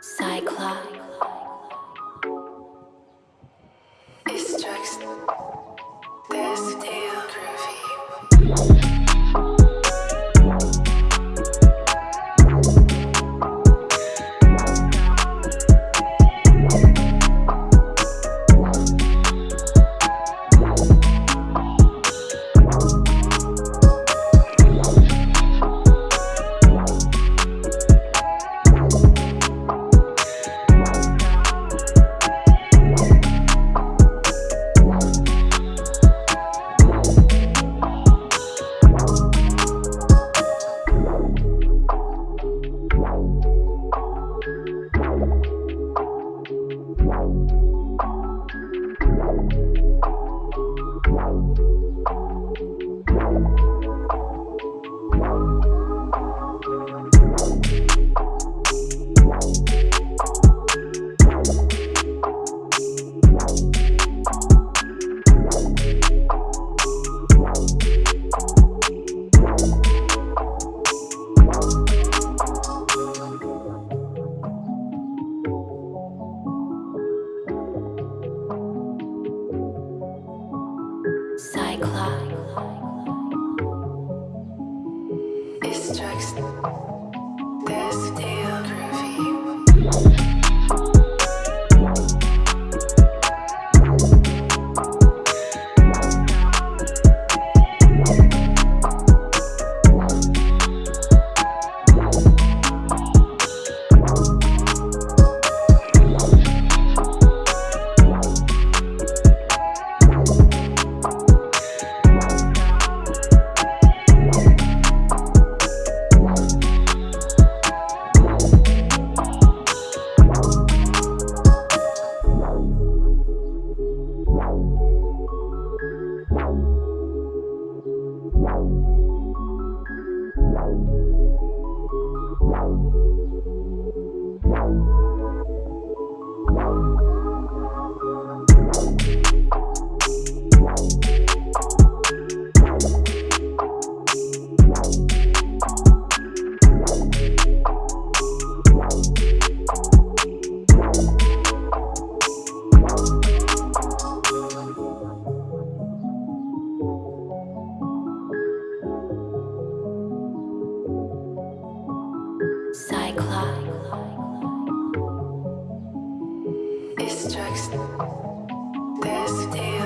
Cyclops. It strikes this deal groovy. This groovy. next. This is.